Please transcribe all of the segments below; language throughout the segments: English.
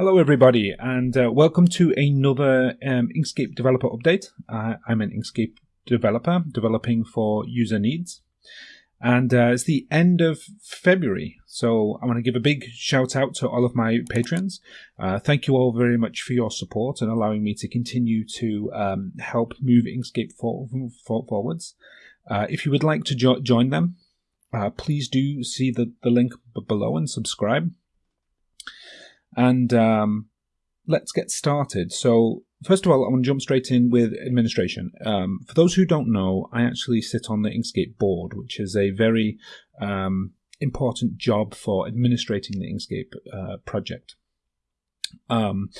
Hello, everybody, and uh, welcome to another um, Inkscape developer update. Uh, I'm an Inkscape developer developing for user needs, and uh, it's the end of February. So I want to give a big shout out to all of my patrons. Uh, thank you all very much for your support and allowing me to continue to um, help move Inkscape for, for, forwards. Uh, if you would like to jo- join them, uh, please do see the, the link below and subscribe. And um, let's get started. So, first of all, I want to jump straight in with administration. Um, for those who don't know, I actually sit on the Inkscape board, which is a very um, important job for administrating the Inkscape uh, project. Um,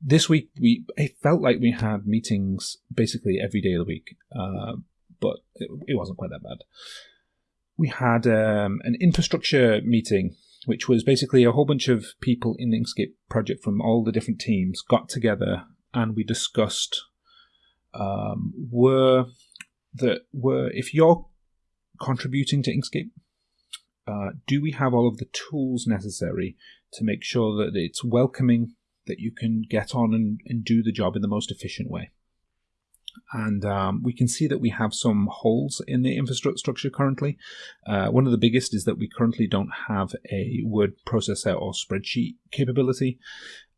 this week, we it felt like we had meetings basically every day of the week, uh, but it, it, wasn't quite that bad. We had um, an infrastructure meeting which was basically a whole bunch of people in the Inkscape project from all the different teams got together and we discussed um, were that were if you're contributing to Inkscape, uh, do we have all of the tools necessary to make sure that it's welcoming, that you can get on and, and do the job in the most efficient way? And um, we can see that we have some holes in the infrastructure currently. Uh, one of the biggest is that we currently don't have a word processor or spreadsheet capability.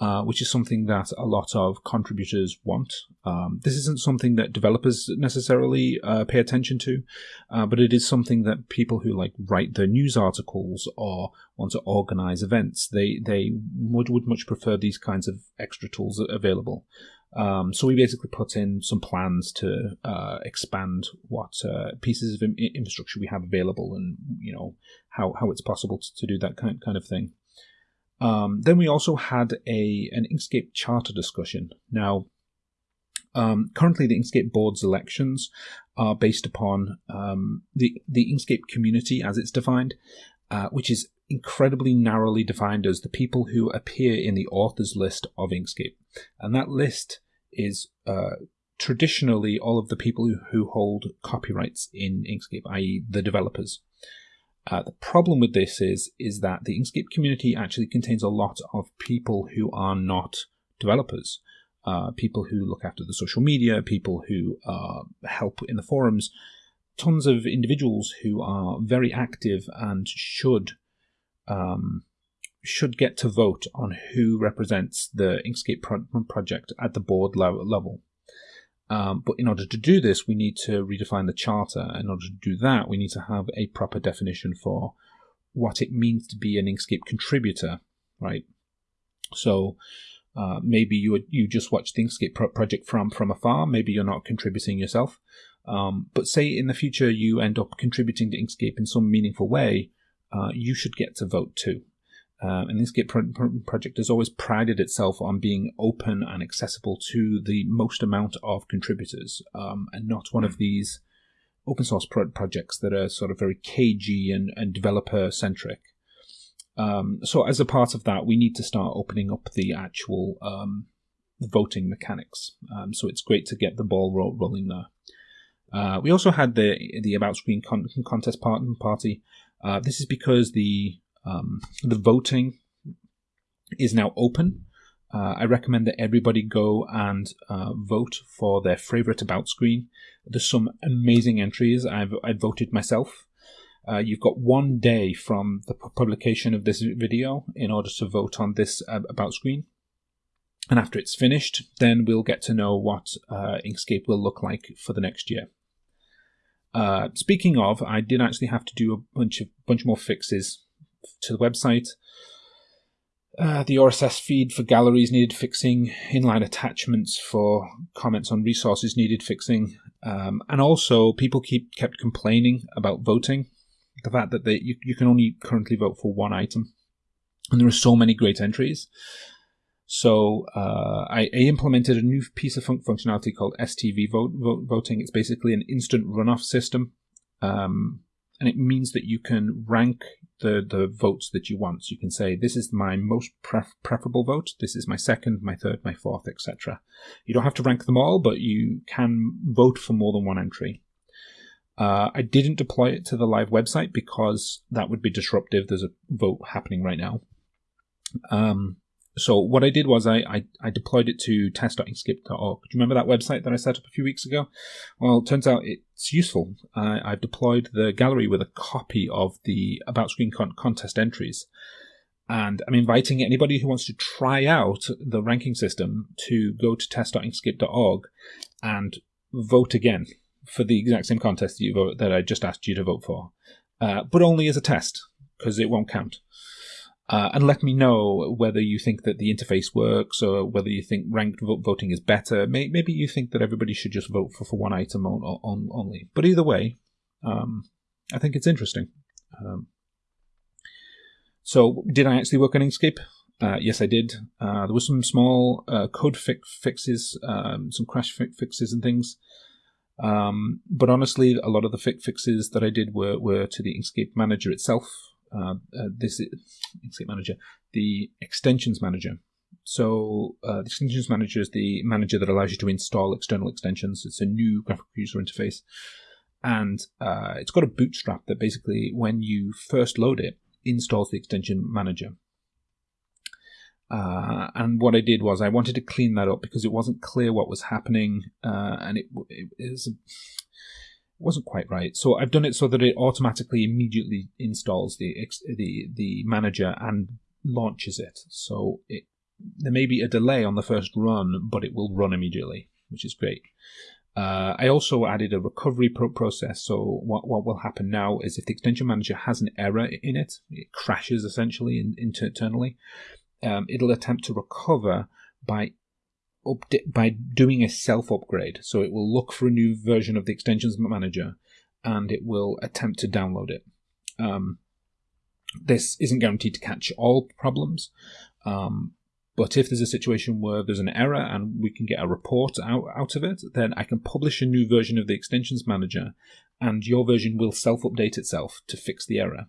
Uh, which is something that a lot of contributors want. Um, this isn't something that developers necessarily uh, pay attention to, uh, but it is something that people who like write their news articles or want to organize events they they would would much prefer these kinds of extra tools available. Um, so we basically put in some plans to uh, expand what uh, pieces of infrastructure we have available, and you know how, how it's possible to, to do that kind kind of thing. Um, then we also had a an Inkscape charter discussion. Now, um, currently the Inkscape board's elections are based upon um, the the Inkscape community as it's defined, uh, which is incredibly narrowly defined as the people who appear in the authors list of Inkscape. And that list is uh, traditionally all of the people who, who hold copyrights in Inkscape, i.e., the developers. Uh, the problem with this is is that the Inkscape community actually contains a lot of people who are not developers, uh, people who look after the social media, people who uh, help in the forums, tons of individuals who are very active and should um, should get to vote on who represents the Inkscape pro- project at the board level. Um, but in order to do this, we need to redefine the charter. In order to do that, we need to have a proper definition for what it means to be an Inkscape contributor, right? So uh, maybe you you just watch the Inkscape pro- project from from afar. Maybe you're not contributing yourself. Um, but say in the future you end up contributing to Inkscape in some meaningful way, uh, you should get to vote too. Uh, and Inkscape pro- project has always prided itself on being open and accessible to the most amount of contributors, um, and not one of these open source pro- projects that are sort of very cagey and, and developer centric. Um, so, as a part of that, we need to start opening up the actual um, voting mechanics. Um, so, it's great to get the ball ro- rolling there. Uh, we also had the the about screen con- contest part- party. Uh, this is because the um, the voting is now open. Uh, I recommend that everybody go and uh, vote for their favorite about screen. There's some amazing entries. I've I voted myself. Uh, you've got one day from the publication of this video in order to vote on this uh, about screen. And after it's finished, then we'll get to know what uh, Inkscape will look like for the next year. Uh, speaking of, I did actually have to do a bunch of bunch more fixes to the website. Uh, the RSS feed for galleries needed fixing. Inline attachments for comments on resources needed fixing. Um, and also, people keep kept complaining about voting. The fact that they, you, you can only currently vote for one item. And there are so many great entries. So uh, I, I, implemented a new piece of fun- functionality called STV vote, vote, voting. It's basically an instant runoff system. Um, and it means that you can rank the, the votes that you want. So you can say, this is my most pref- preferable vote, this is my second, my third, my fourth, etc. You don't have to rank them all, but you can vote for more than one entry. Uh, I didn't deploy it to the live website because that would be disruptive. There's a vote happening right now. Um, so what I did was I, I, I deployed it to test.inkscape.org. Do you remember that website that I set up a few weeks ago? Well, it turns out it's useful. Uh, I've deployed the gallery with a copy of the About Screen con- contest entries. And I'm inviting anybody who wants to try out the ranking system to go to test.inkscape.org and vote again for the exact same contest that, you vote, that I just asked you to vote for, uh, but only as a test because it won't count. Uh, and let me know whether you think that the interface works or whether you think ranked voting is better. Maybe you think that everybody should just vote for, for one item on, on, only. But either way, um, I think it's interesting. Um, so, did I actually work on Inkscape? Uh, yes, I did. Uh, there was some small uh, code fi- fixes, um, some crash fi- fixes and things. Um, but honestly, a lot of the fi- fixes that I did were, were to the Inkscape manager itself. Uh, uh, this Inkscape manager, the extensions manager. So uh, the extensions manager is the manager that allows you to install external extensions. It's a new graphical user interface, and uh, it's got a bootstrap that basically, when you first load it, installs the extension manager. Uh, and what I did was I wanted to clean that up because it wasn't clear what was happening, uh, and it, it, it was wasn't quite right. So I've done it so that it automatically immediately installs the the the manager and launches it. So it there may be a delay on the first run, but it will run immediately, which is great. Uh, I also added a recovery pro- process. So what what will happen now is if the extension manager has an error in it, it crashes essentially in, internally. Um, it'll attempt to recover by by doing a self upgrade. So it will look for a new version of the extensions manager and it will attempt to download it. Um, this isn't guaranteed to catch all problems, um, but if there's a situation where there's an error and we can get a report out, out of it, then I can publish a new version of the extensions manager and your version will self update itself to fix the error.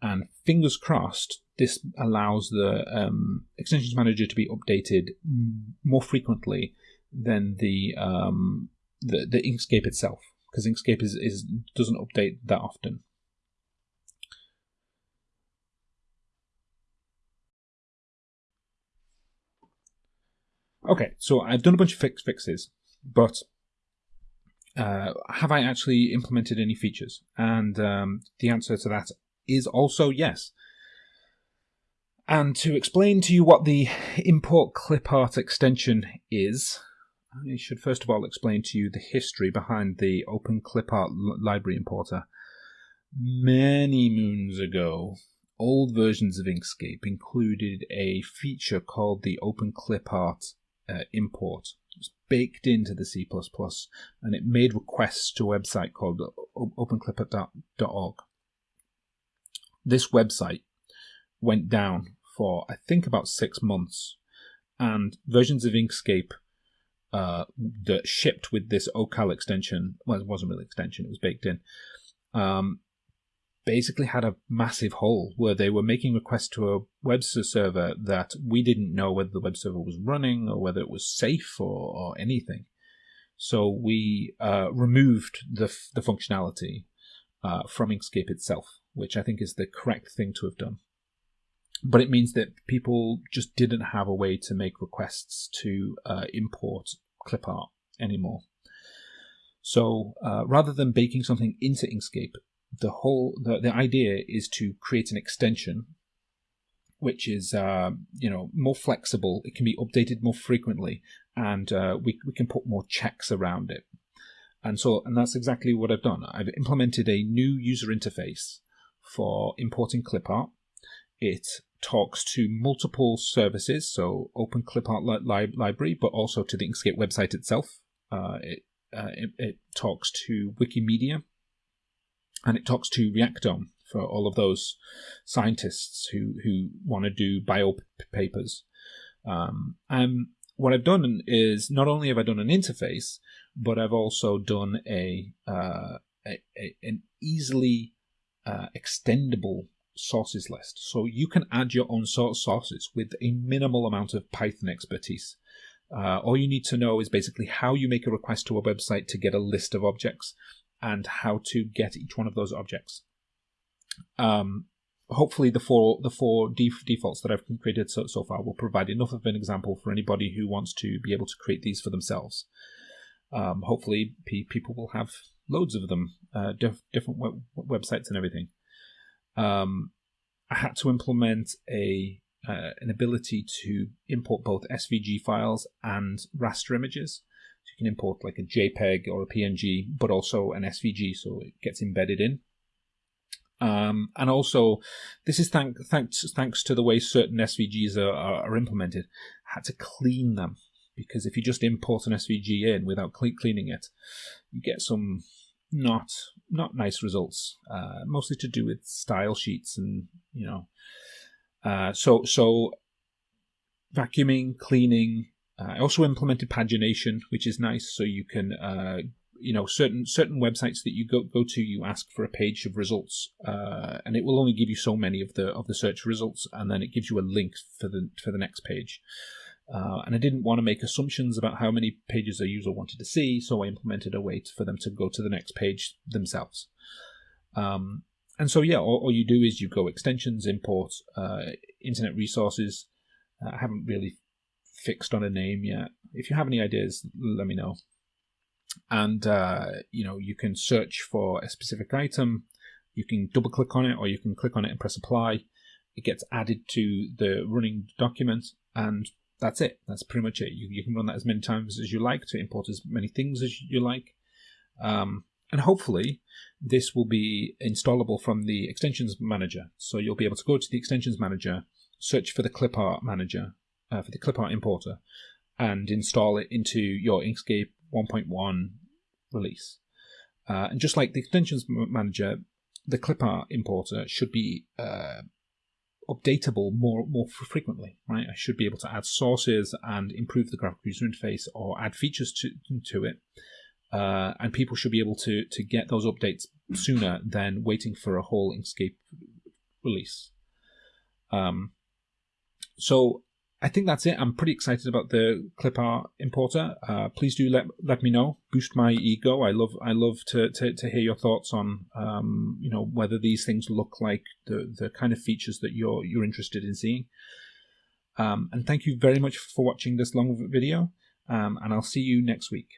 And fingers crossed, this allows the um, extensions manager to be updated more frequently than the um, the, the Inkscape itself, because Inkscape is, is doesn't update that often. Okay, so I've done a bunch of fix fixes, but uh, have I actually implemented any features? And um, the answer to that is also yes. And to explain to you what the import clip art extension is, I should first of all explain to you the history behind the Open Clip Art library importer. Many moons ago, old versions of Inkscape included a feature called the Open Clip Art uh, import. It was baked into the C++, and it made requests to a website called openclipart.org. This website went down for I think about six months, and versions of Inkscape uh, that shipped with this OCal extension, well, it wasn't really extension; it was baked in. Um, basically had a massive hole where they were making requests to a web server that we didn't know whether the web server was running or whether it was safe or, or anything. So we uh, removed the, the functionality uh, from Inkscape itself, which I think is the correct thing to have done but it means that people just didn't have a way to make requests to uh, import clip art anymore. So uh, rather than baking something into Inkscape, the whole the, the idea is to create an extension which is uh, you know more flexible. It can be updated more frequently, and uh, we we can put more checks around it. And so, and that's exactly what I've done. I've implemented a new user interface for importing clip art. It talks to multiple services, so Open Clip Art li- Library, but also to the Inkscape website itself. Uh, it, uh, it, it, talks to Wikimedia, and it talks to Reactome for all of those scientists who, who want to do bio papers. Um, and what I've done is not only have I done an interface, but I've also done a, uh, a, a an easily uh, extendable sources list. So you can add your own sources with a minimal amount of Python expertise. Uh, all you need to know is basically how you make a request to a website to get a list of objects and how to get each one of those objects. Um, hopefully the four the four def- defaults that I've created so, so far will provide enough of an example for anybody who wants to be able to create these for themselves. Um, hopefully, people will have loads of them, uh, diff- different web- websites and everything. Um, I had to implement a uh, an ability to import both SVG files and raster images. So you can import like a JPEG or a PNG, but also an SVG, so it gets embedded in. Um, and also, this is thank, thanks thanks to the way certain SVGs are, are, are, implemented. I had to clean them because if you just import an SVG in without cleaning it, you get some not not nice results. Uh, mostly to do with style sheets and you know. Uh, so so vacuuming, cleaning. Uh, I also implemented pagination, which is nice, so you can uh, you know certain certain websites that you go go to you ask for a page of results uh, and it will only give you so many of the of the search results and then it gives you a link for the for the next page uh, and I didn't want to make assumptions about how many pages a user wanted to see so I implemented a way for them to go to the next page themselves. Um, and so yeah all, all, you do is you go extensions import uh, internet resources. Uh, I haven't really fixed on a name yet. If you have any ideas let me know. And uh, you know you can search for a specific item. You can double click on it or you can click on it and press apply. It gets added to the running document and that's it. That's pretty much it. You, you can run that as many times as you like to import as many things as you like. Um, and hopefully this will be installable from the extensions manager. So you'll be able to go to the extensions manager search for the clip art manager uh, for the clip art importer and install it into your inkscape 1.1 release. Uh, and just like the extensions manager, the clipart importer should be uh, updatable more more frequently, right? I should be able to add sources and improve the graphic user interface or add features to to it, uh, and people should be able to to get those updates sooner than waiting for a whole Inkscape release. Um, so I think that's it. I'm pretty excited about the clip art importer. Uh, please do let let me know. Boost my ego. I love I love to to, to hear your thoughts on um, you know whether these things look like the the kind of features that you're you're interested in seeing. Um, and thank you very much for watching this long video. Um, and I'll see you next week.